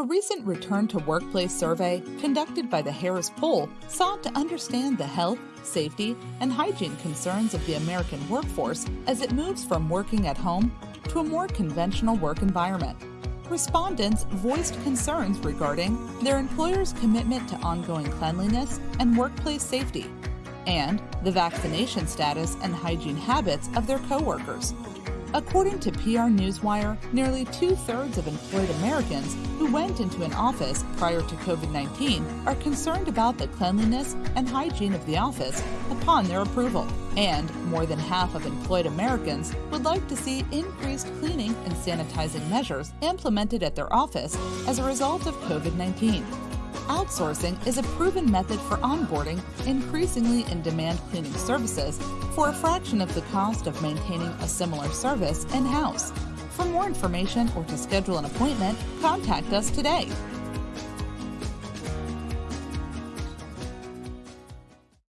A recent return to workplace survey conducted by the Harris Poll sought to understand the health, safety, and hygiene concerns of the American workforce as it moves from working at home to a more conventional work environment. Respondents voiced concerns regarding their employer's commitment to ongoing cleanliness and workplace safety, and the vaccination status and hygiene habits of their coworkers. According to PR Newswire, nearly two thirds of employed Americans who went into an office prior to COVID 19 are concerned about the cleanliness and hygiene of the office upon their approval. And more than half of employed Americans would like to see increased cleaning and sanitizing measures implemented at their office as a result of COVID 19 outsourcing is a proven method for onboarding increasingly in demand cleaning services for a fraction of the cost of maintaining a similar service in house. For more information or to schedule an appointment, contact us today